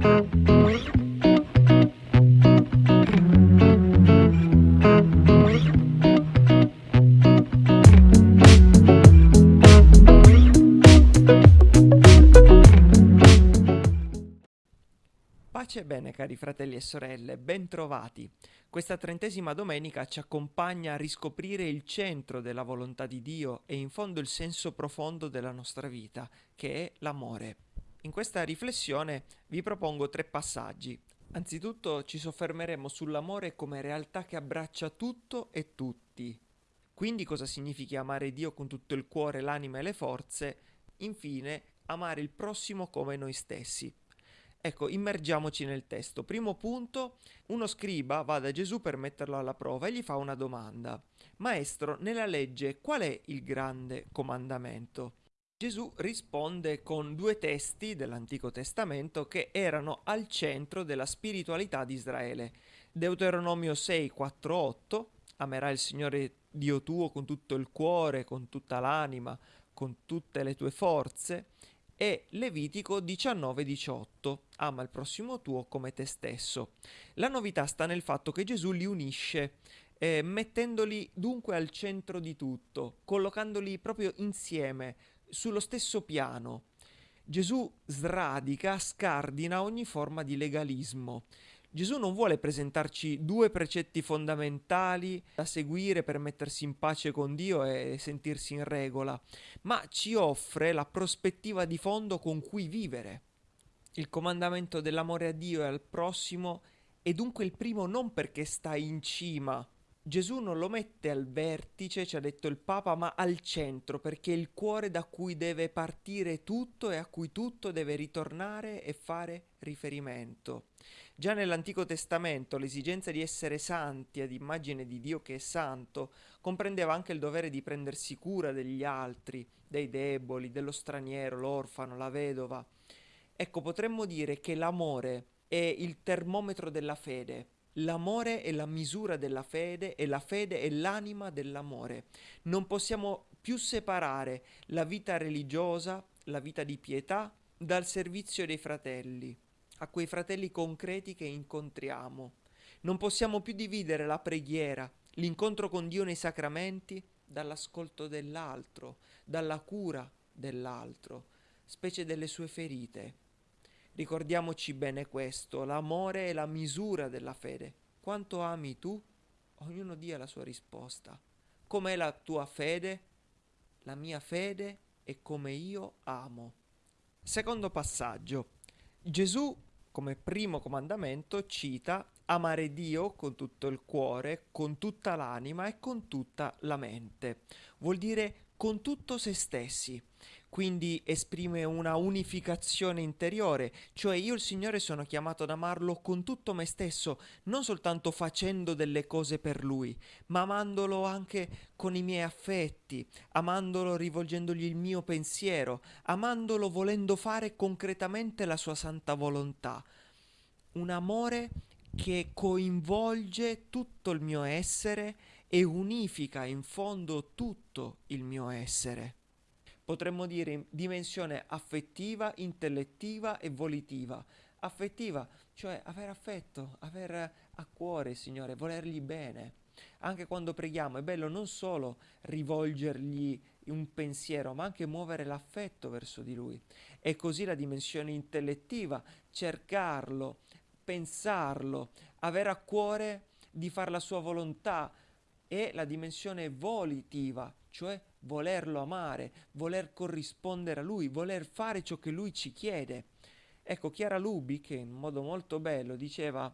Pace e bene cari fratelli e sorelle, bentrovati. Questa trentesima domenica ci accompagna a riscoprire il centro della volontà di Dio e in fondo il senso profondo della nostra vita, che è l'amore. In questa riflessione vi propongo tre passaggi. Anzitutto ci soffermeremo sull'amore come realtà che abbraccia tutto e tutti. Quindi cosa significa amare Dio con tutto il cuore, l'anima e le forze? Infine, amare il prossimo come noi stessi. Ecco, immergiamoci nel testo. Primo punto, uno scriba va da Gesù per metterlo alla prova e gli fa una domanda. Maestro, nella legge qual è il grande comandamento? Gesù risponde con due testi dell'Antico Testamento che erano al centro della spiritualità di Israele. Deuteronomio 6, 4, 8, amerai il Signore Dio tuo con tutto il cuore, con tutta l'anima, con tutte le tue forze e Levitico 19-18, ama il prossimo tuo come te stesso. La novità sta nel fatto che Gesù li unisce, eh, mettendoli dunque al centro di tutto, collocandoli proprio insieme, sullo stesso piano. Gesù sradica, scardina ogni forma di legalismo. Gesù non vuole presentarci due precetti fondamentali da seguire per mettersi in pace con Dio e sentirsi in regola, ma ci offre la prospettiva di fondo con cui vivere. Il comandamento dell'amore a Dio e al prossimo è dunque il primo non perché sta in cima Gesù non lo mette al vertice, ci ha detto il Papa, ma al centro, perché è il cuore da cui deve partire tutto e a cui tutto deve ritornare e fare riferimento. Già nell'Antico Testamento l'esigenza di essere santi ad immagine di Dio che è santo comprendeva anche il dovere di prendersi cura degli altri, dei deboli, dello straniero, l'orfano, la vedova. Ecco, potremmo dire che l'amore è il termometro della fede L'amore è la misura della fede e la fede è l'anima dell'amore. Non possiamo più separare la vita religiosa, la vita di pietà, dal servizio dei fratelli, a quei fratelli concreti che incontriamo. Non possiamo più dividere la preghiera, l'incontro con Dio nei sacramenti, dall'ascolto dell'altro, dalla cura dell'altro, specie delle sue ferite. Ricordiamoci bene questo, l'amore è la misura della fede. Quanto ami tu? Ognuno dia la sua risposta. Com'è la tua fede? La mia fede è come io amo. Secondo passaggio. Gesù, come primo comandamento, cita amare Dio con tutto il cuore, con tutta l'anima e con tutta la mente. Vuol dire con tutto se stessi quindi esprime una unificazione interiore, cioè io il Signore sono chiamato ad amarlo con tutto me stesso, non soltanto facendo delle cose per Lui, ma amandolo anche con i miei affetti, amandolo rivolgendogli il mio pensiero, amandolo volendo fare concretamente la sua santa volontà. Un amore che coinvolge tutto il mio essere e unifica in fondo tutto il mio essere potremmo dire dimensione affettiva, intellettiva e volitiva. Affettiva, cioè avere affetto, avere a cuore il Signore, volergli bene. Anche quando preghiamo è bello non solo rivolgergli un pensiero, ma anche muovere l'affetto verso di Lui. E così la dimensione intellettiva, cercarlo, pensarlo, avere a cuore di fare la sua volontà, e la dimensione volitiva, cioè volerlo amare, voler corrispondere a lui, voler fare ciò che lui ci chiede. Ecco, Chiara Lubi, che in modo molto bello diceva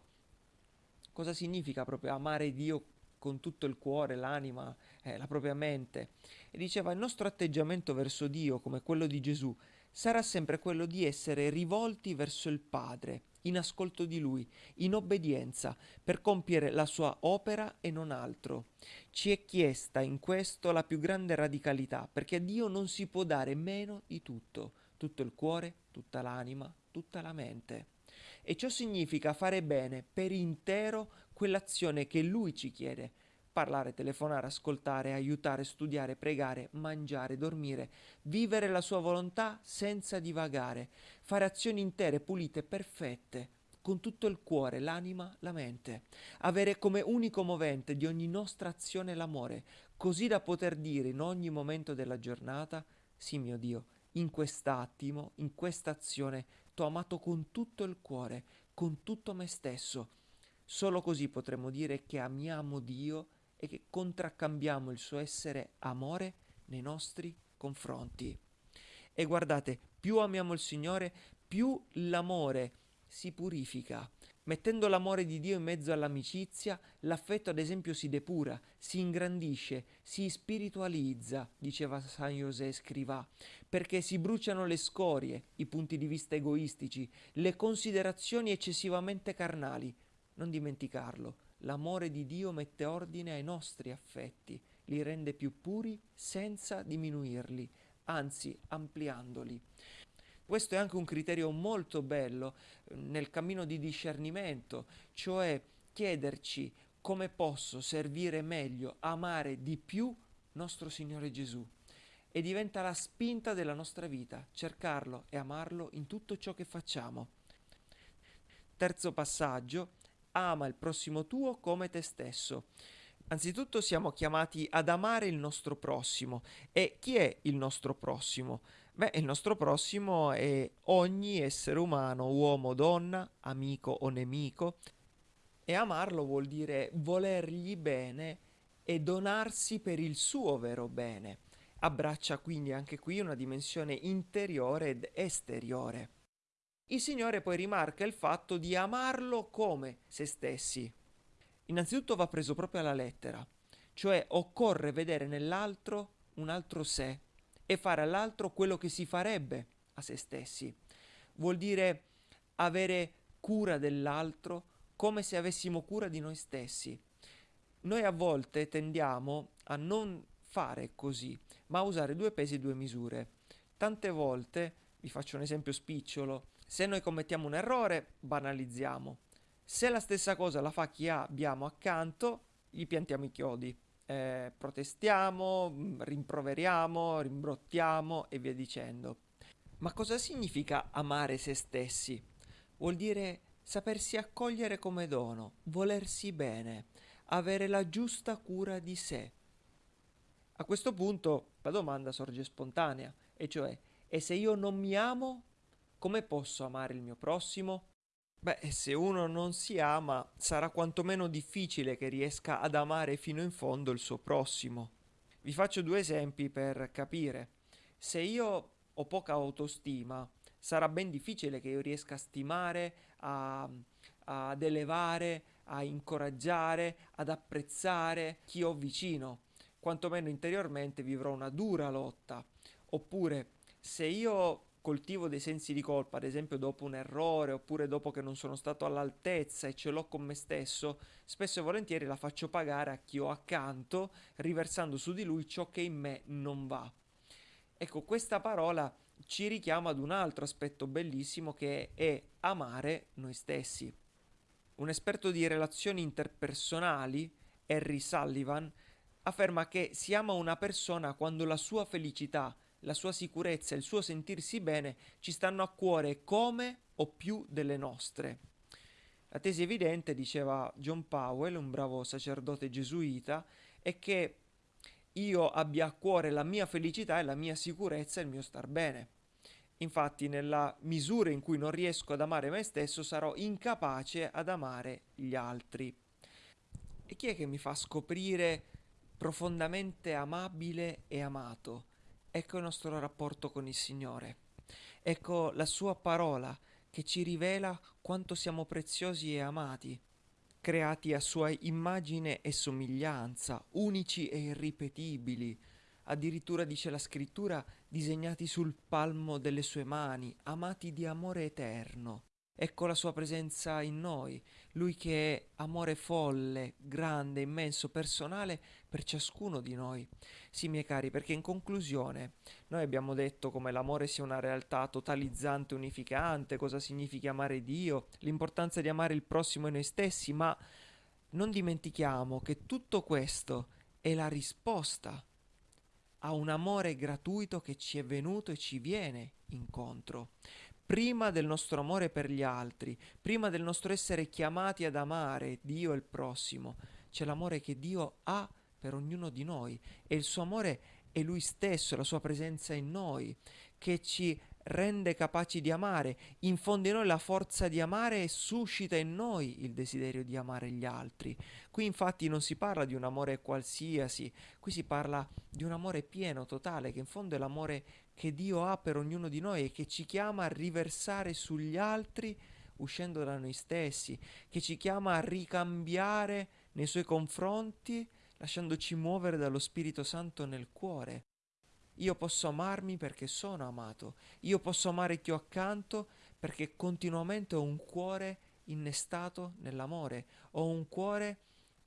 cosa significa proprio amare Dio con tutto il cuore, l'anima, eh, la propria mente, e diceva il nostro atteggiamento verso Dio, come quello di Gesù, sarà sempre quello di essere rivolti verso il Padre, in ascolto di Lui, in obbedienza, per compiere la sua opera e non altro. Ci è chiesta in questo la più grande radicalità, perché a Dio non si può dare meno di tutto, tutto il cuore, tutta l'anima, tutta la mente. E ciò significa fare bene per intero quell'azione che Lui ci chiede, parlare, telefonare, ascoltare, aiutare, studiare, pregare, mangiare, dormire, vivere la sua volontà senza divagare, fare azioni intere, pulite, perfette, con tutto il cuore, l'anima, la mente, avere come unico movente di ogni nostra azione l'amore, così da poter dire in ogni momento della giornata, sì mio Dio, in quest'attimo, in questa azione, t'ho amato con tutto il cuore, con tutto me stesso. Solo così potremo dire che amiamo Dio e che contraccambiamo il suo essere amore nei nostri confronti. E guardate, più amiamo il Signore, più l'amore si purifica. Mettendo l'amore di Dio in mezzo all'amicizia, l'affetto ad esempio si depura, si ingrandisce, si spiritualizza, diceva San José Scrivà, perché si bruciano le scorie, i punti di vista egoistici, le considerazioni eccessivamente carnali. Non dimenticarlo, l'amore di Dio mette ordine ai nostri affetti, li rende più puri senza diminuirli, anzi ampliandoli. Questo è anche un criterio molto bello eh, nel cammino di discernimento, cioè chiederci come posso servire meglio, amare di più nostro Signore Gesù. E diventa la spinta della nostra vita, cercarlo e amarlo in tutto ciò che facciamo. Terzo passaggio, ama il prossimo tuo come te stesso. Anzitutto siamo chiamati ad amare il nostro prossimo. E chi è il nostro prossimo? Beh, il nostro prossimo è ogni essere umano, uomo, donna, amico o nemico. E amarlo vuol dire volergli bene e donarsi per il suo vero bene. Abbraccia quindi anche qui una dimensione interiore ed esteriore. Il Signore poi rimarca il fatto di amarlo come se stessi. Innanzitutto va preso proprio alla lettera, cioè occorre vedere nell'altro un altro sé, e fare all'altro quello che si farebbe a se stessi. Vuol dire avere cura dell'altro come se avessimo cura di noi stessi. Noi a volte tendiamo a non fare così, ma a usare due pesi e due misure. Tante volte, vi faccio un esempio spicciolo, se noi commettiamo un errore, banalizziamo. Se la stessa cosa la fa chi abbiamo accanto, gli piantiamo i chiodi eh, protestiamo, mm, rimproveriamo, rimbrottiamo e via dicendo. Ma cosa significa amare se stessi? Vuol dire sapersi accogliere come dono, volersi bene, avere la giusta cura di sé. A questo punto la domanda sorge spontanea, e cioè, e se io non mi amo, come posso amare il mio prossimo? Beh, se uno non si ama, sarà quantomeno difficile che riesca ad amare fino in fondo il suo prossimo. Vi faccio due esempi per capire. Se io ho poca autostima, sarà ben difficile che io riesca a stimare, a, ad elevare, a incoraggiare, ad apprezzare chi ho vicino. Quantomeno interiormente vivrò una dura lotta. Oppure, se io coltivo dei sensi di colpa, ad esempio dopo un errore oppure dopo che non sono stato all'altezza e ce l'ho con me stesso, spesso e volentieri la faccio pagare a chi ho accanto, riversando su di lui ciò che in me non va. Ecco, questa parola ci richiama ad un altro aspetto bellissimo che è amare noi stessi. Un esperto di relazioni interpersonali, Harry Sullivan, afferma che si ama una persona quando la sua felicità la sua sicurezza il suo sentirsi bene ci stanno a cuore come o più delle nostre. La tesi evidente, diceva John Powell, un bravo sacerdote gesuita, è che io abbia a cuore la mia felicità e la mia sicurezza e il mio star bene. Infatti, nella misura in cui non riesco ad amare me stesso, sarò incapace ad amare gli altri. E chi è che mi fa scoprire profondamente amabile e amato? Ecco il nostro rapporto con il Signore. Ecco la sua parola che ci rivela quanto siamo preziosi e amati, creati a sua immagine e somiglianza, unici e irripetibili. Addirittura dice la scrittura, disegnati sul palmo delle sue mani, amati di amore eterno. Ecco la sua presenza in noi, lui che è amore folle, grande, immenso, personale per ciascuno di noi. Sì, miei cari, perché in conclusione noi abbiamo detto come l'amore sia una realtà totalizzante, unificante, cosa significa amare Dio, l'importanza di amare il prossimo e noi stessi, ma non dimentichiamo che tutto questo è la risposta a un amore gratuito che ci è venuto e ci viene incontro. Prima del nostro amore per gli altri, prima del nostro essere chiamati ad amare Dio e il prossimo, c'è l'amore che Dio ha per ognuno di noi e il suo amore è Lui stesso, la sua presenza in noi, che ci rende capaci di amare, infonde in noi la forza di amare e suscita in noi il desiderio di amare gli altri. Qui infatti non si parla di un amore qualsiasi, qui si parla di un amore pieno, totale, che in fondo è l'amore che Dio ha per ognuno di noi e che ci chiama a riversare sugli altri uscendo da noi stessi, che ci chiama a ricambiare nei suoi confronti lasciandoci muovere dallo Spirito Santo nel cuore. Io posso amarmi perché sono amato, io posso amare chi ho accanto perché continuamente ho un cuore innestato nell'amore, ho un cuore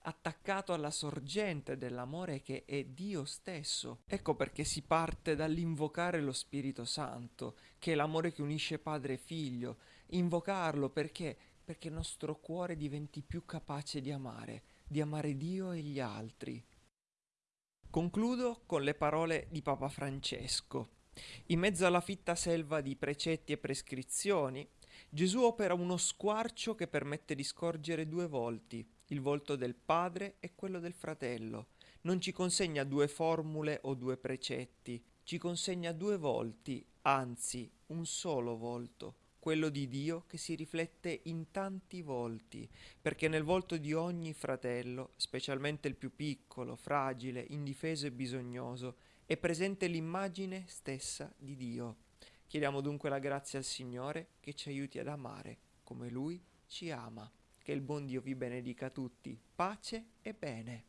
attaccato alla sorgente dell'amore che è Dio stesso. Ecco perché si parte dall'invocare lo Spirito Santo, che è l'amore che unisce padre e figlio. Invocarlo perché? Perché il nostro cuore diventi più capace di amare, di amare Dio e gli altri. Concludo con le parole di Papa Francesco. In mezzo alla fitta selva di precetti e prescrizioni, Gesù opera uno squarcio che permette di scorgere due volti, il volto del padre e quello del fratello. Non ci consegna due formule o due precetti, ci consegna due volti, anzi un solo volto, quello di Dio che si riflette in tanti volti, perché nel volto di ogni fratello, specialmente il più piccolo, fragile, indifeso e bisognoso, è presente l'immagine stessa di Dio. Chiediamo dunque la grazia al Signore che ci aiuti ad amare come Lui ci ama. Che il buon Dio vi benedica tutti. Pace e bene.